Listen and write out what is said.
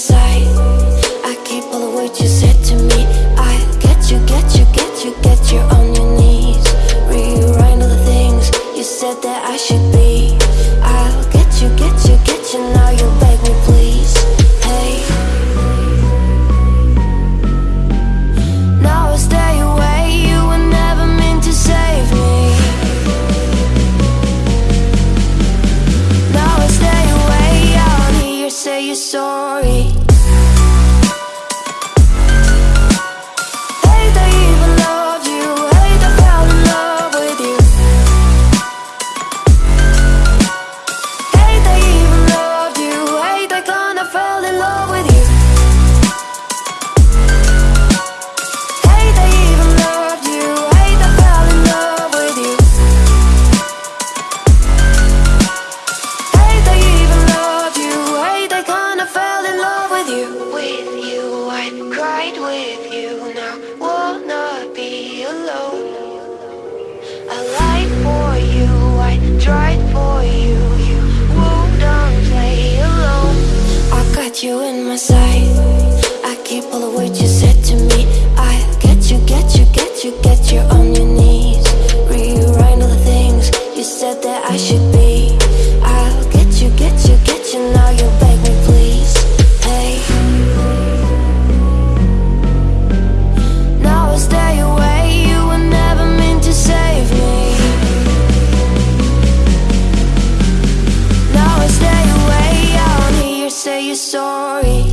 sight. I keep all the words you said to me. I get you, get you, get you, get you on your knees. Rewrite all the things you said that I should be. Say you're sorry. right with you now. Will not be alone. I lied for you, I tried for you. You won't play alone. I got you in my sight. I keep all the words you said to me. I get you, get you, get you, get you on your knees. Rewrite all the things you said that I should be. I'll get you, get you, get you, now you're back. sorry.